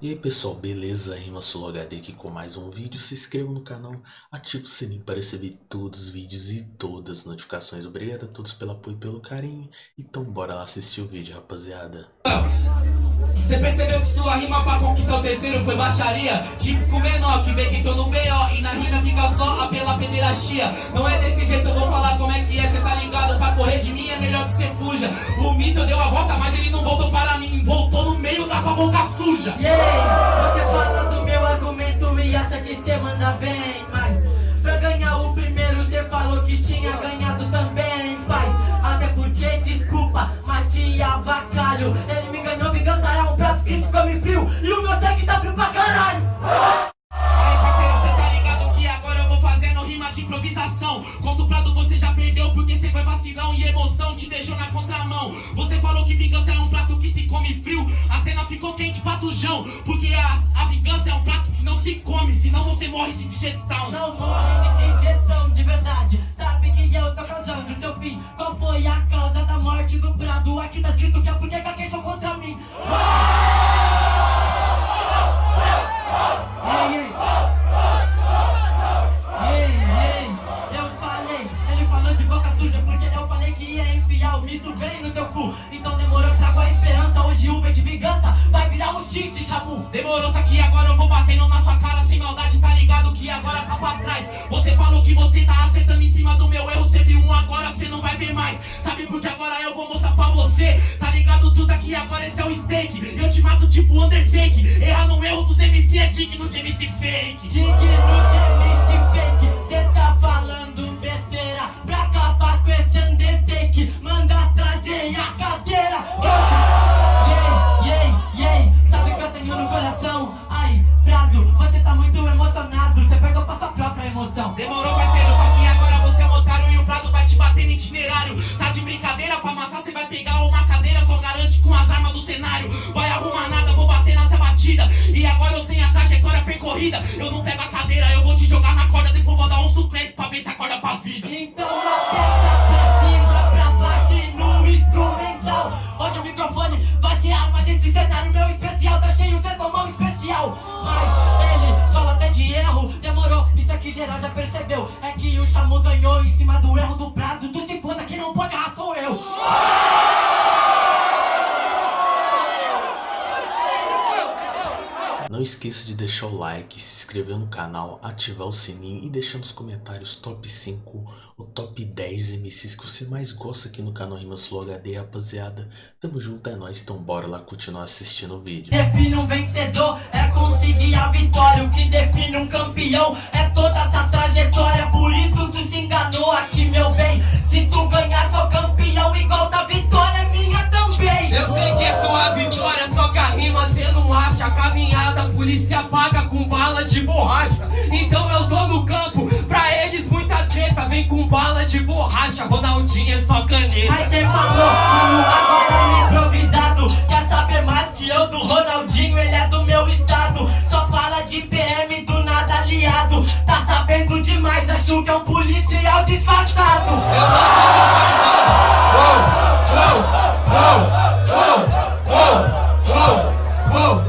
E aí pessoal, beleza? Rima HD aqui com mais um vídeo. Se inscreva no canal, ative o sininho para receber todos os vídeos e todas as notificações. Obrigado a todos pelo apoio e pelo carinho. Então bora lá assistir o vídeo, rapaziada. Você percebeu que sua rima pra conquistar o terceiro foi baixaria? Típico menor que vê que tô no B.O. e na rima fica só a pela pederastia. Não é desse jeito, eu vou falar como é que é, cê tá ligado? Pra correr de mim é melhor que cê fuja. O míssil deu a volta, mas ele não voltou para mim, voltou boca suja. Yeah! Você fala do meu argumento e acha que cê manda bem Mas pra ganhar o primeiro cê falou que tinha ganhado também Paz, até porque desculpa, mas te avacalho Ele me ganhou, vingança é um prato que se come frio E o meu sangue tá frio pra caralho contramão. Você falou que vingança é um prato que se come frio. A cena ficou quente patujão Porque a, a vingança é um prato que não se come Senão você morre de digestão. Não morre de digestão de verdade. Sabe que eu tô causando seu fim. Qual foi a causa da morte do prado? Aqui tá escrito que a fudeca queixou contra Demorou, só que agora eu vou batendo na sua cara sem maldade, tá ligado que agora tá pra trás. Você falou que você tá acertando em cima do meu erro, você viu um agora, você não vai ver mais. Sabe por que agora eu vou mostrar pra você? Tá ligado tudo aqui, agora esse é o steak. Eu te mato tipo Undertake. Errar no erro dos MC é digno de MC fake. Digno de MC fake, cê Então aperta pra cima, pra baixo e no instrumental. Hoje o microfone vai ser arma desse cenário meu especial. Tá cheio, cê tomou um especial. Mas ele fala até de erro, demorou. Isso aqui geral já percebeu. É que o Chamu ganhou em cima do erro Não esqueça de deixar o like, se inscrever no canal, ativar o sininho e deixar nos comentários top 5 ou top 10 MCs que você mais gosta aqui no canal Rimas Flow HD, rapaziada. Tamo junto, é nóis, então bora lá continuar assistindo o vídeo. Define um vencedor, é conseguir a vitória. O que define um campeão é toda essa trajetória. Por isso tu se enganou aqui, meu bem. Se tu ganhar, sou campeão igual polícia paga com bala de borracha. Então eu tô no campo, pra eles muita treta. Vem com bala de borracha, Ronaldinho é só caneta. Aí quem falou, como agora no improvisado Quer saber mais que eu do Ronaldinho, ele é do meu estado Só fala de PM do nada aliado Tá sabendo demais, acho que é um policial disfarçado Então vamos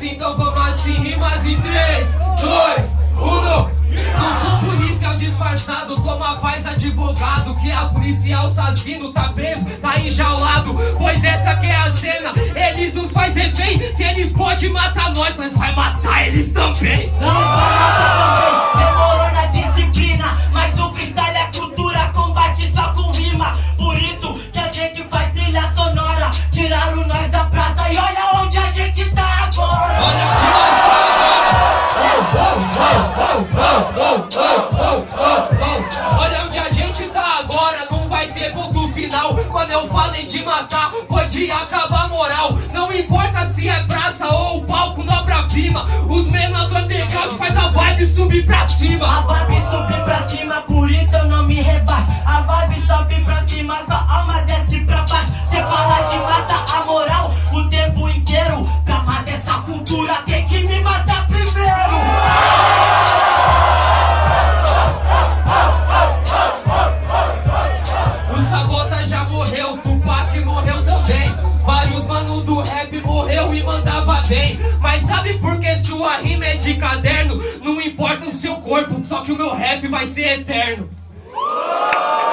assim, então vamos assim, rimas em 3, 2, 1. Não sou policial disfarçado, toma paz advogado. Que a policial assassino tá preso, tá enjaulado. Pois essa que é a cena, eles nos faz refém. Se eles podem matar nós, nós vai matar eles também. Não para também, de acabar a moral. Não importa se é praça ou palco na obra-prima. Os menores do underground faz a vibe subir pra A cima. vibe sobe pra cima, por isso eu não me rebaixo A vibe sobe pra cima, tua alma desce pra baixo Cê fala de matar a moral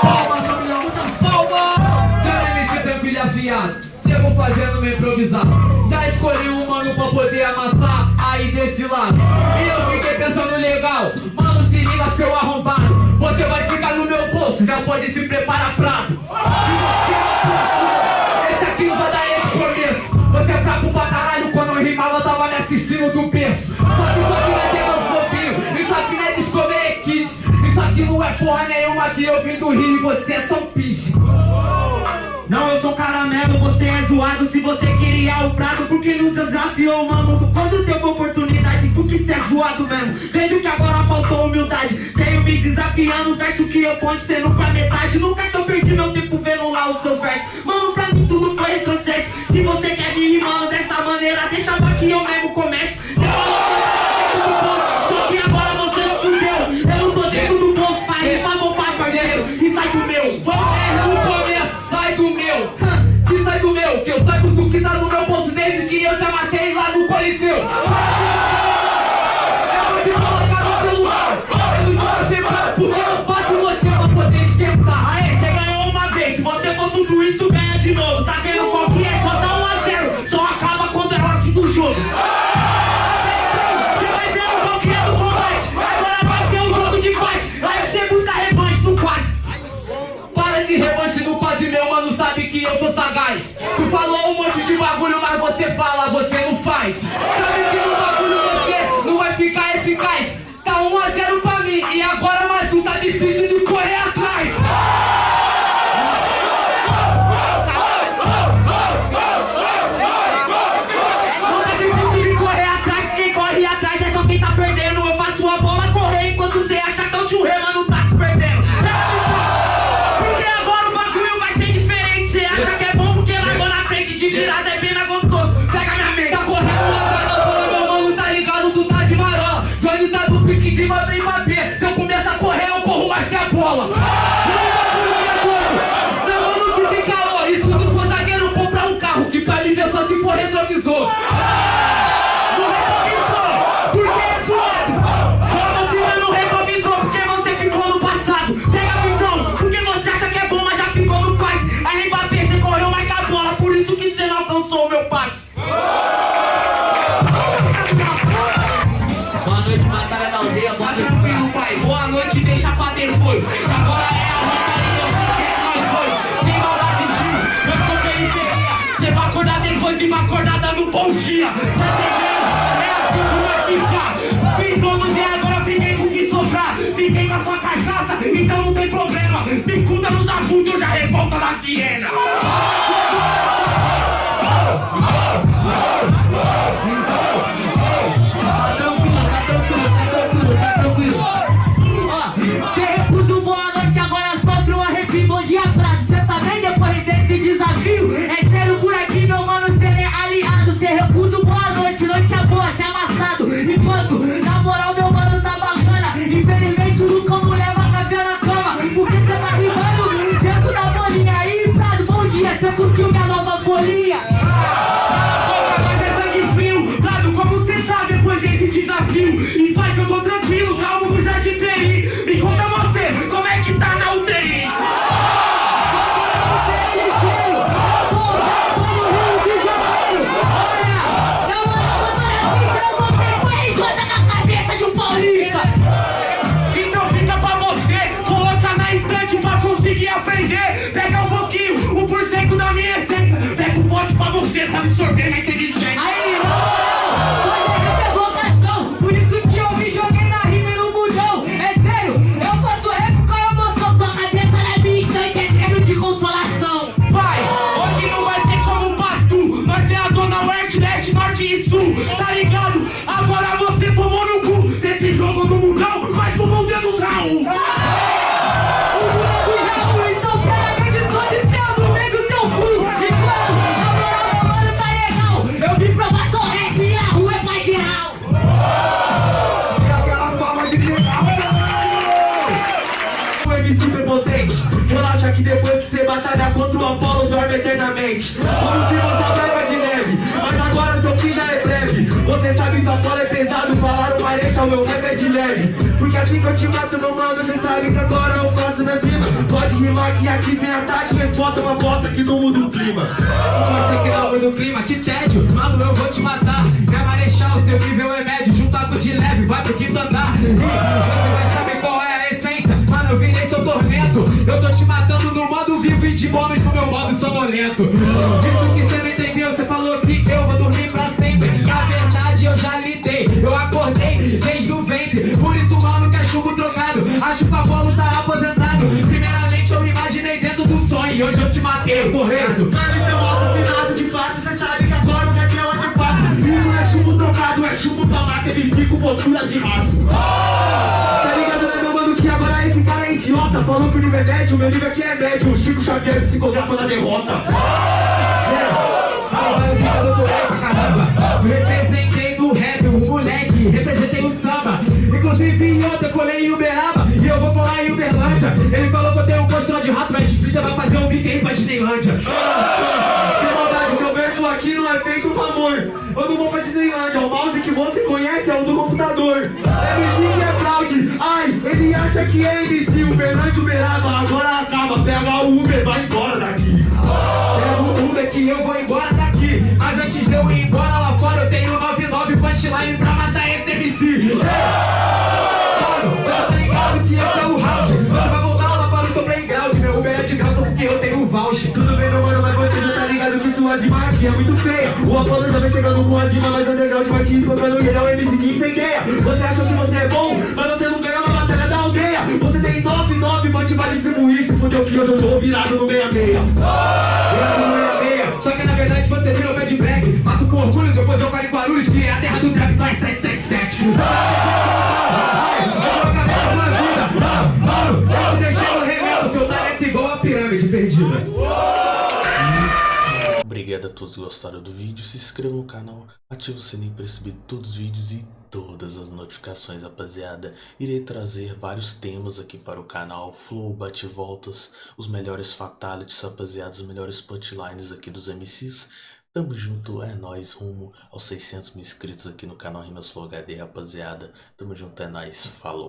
Palmas, família, muitas palmas! Já é me meti tranquilo afiado, chego fazendo meu improvisado. Já escolhi um mano pra poder amassar aí desse lado. E eu fiquei pensando legal, mano, se liga seu arrombado. Você vai ficar no meu bolso, já pode se preparar pra. Esse aqui não vai dar esse começo. Você é fraco pra caralho, quando eu rimava, tava me assistindo do berço. Só que só que Só que não é porra nenhuma que eu vim do Rio e você é São Pisco Não, eu sou caramelo, você é zoado Se você queria o prato, porque não desafiou o Quando teve oportunidade, porque cê é zoado mesmo? Vejo que agora faltou humildade Tenho me desafiando, os versos que eu ponho sendo pra é metade. Nunca que eu perdi meu tempo vendo lá os seus versos. mais. Sabe que no bagulho você não vai ficar eficaz. Tá 1 a 0 pra mim e agora mais um tá difícil de correr atrás. Não tá difícil de correr atrás, quem corre atrás é só quem tá perdendo. Eu faço a bola correr enquanto você pontinha. Tá entendendo? É a pica. Vim todos e agora fiquei com o que sobrar. Fiquei com a sua cachaça, então não tem problema. Picuda nos abutres, já revolta da Siena. Você curtiu minha nova folia? frente Como se você tava de neve Mas agora seu fim já é breve. Você sabe que a bola é pesado Falaram mas o meu rap é de leve. Porque assim que eu te mato no mando Você sabe que agora eu faço minha cima. Pode rimar que aqui tem ataque Mas bota uma bota que não muda o clima. Você que não muda o clima, que tédio. Mano, eu vou te matar. É marechal, seu nível é médio Junta com de leve, vai pro quinto andar. Você vai saber qual é a essência. Mano, eu virei seu tormento. Eu tô te matando no modo vivo e de bônus sonolento Isso que cê não entendeu, cê falou que eu vou dormir pra sempre. Na verdade eu já lidei, eu acordei desde o ventre Por isso mano, que é chumbo trocado Acho que o Apolo tá aposentado. Primeiramente eu me imaginei dentro do sonho. E hoje eu te matei, correndo. Mano, isso é um assassinato de fato. Cê sabe que agora o rap é de fato. Isso não é chumbo trocado, é chumbo pra mata MC com postura de rato. Tá ligado, idiota Falou que o nível é médio, meu nível aqui é médio. O Chico Xavier psicografa na derrota. Representei no rap, moleque, representei o samba. Inclusive E eu vou Ele falou que eu tenho um postura de rato Mas Frida vai fazer um beat aí pra Disneylândia Agora acaba Pega o Uber, vai embora daqui. Pega o Uber que eu vou embora daqui. Mas antes de eu ir embora lá fora Eu tenho 99 punchline pra matar esse MC Mano, tá ligado que esse é o round. Você vai voltar lá para o seu playground. Meu Uber é de graça porque eu tenho voucher. Tudo bem, meu mano, mas você já tá ligado que sua rima aqui é muito feia. O Apollo já vem chegando com as rimas mais underground Vai te explodindo e ele é o MC que incendeia. Você achou 99, mande vai distribuir Se fudeu que hoje eu tô virado no 66 Virado no 66 Só que na verdade você virou Bad Black Mato com orgulho, depois eu paro em Guarulhos Que é a terra do trap, nós 777 Obrigado a todos que gostaram do vídeo, se inscreva no canal, ative o sininho para receber todos os vídeos e todas as notificações, rapaziada. Irei trazer vários temas aqui para o canal, flow, bate-voltas, os melhores fatalities, rapaziada, os melhores punchlines aqui dos MCs. Tamo junto, é nóis, rumo aos 600 mil inscritos aqui no canal Rimas Flow HD, rapaziada. Tamo junto, é nóis, falou.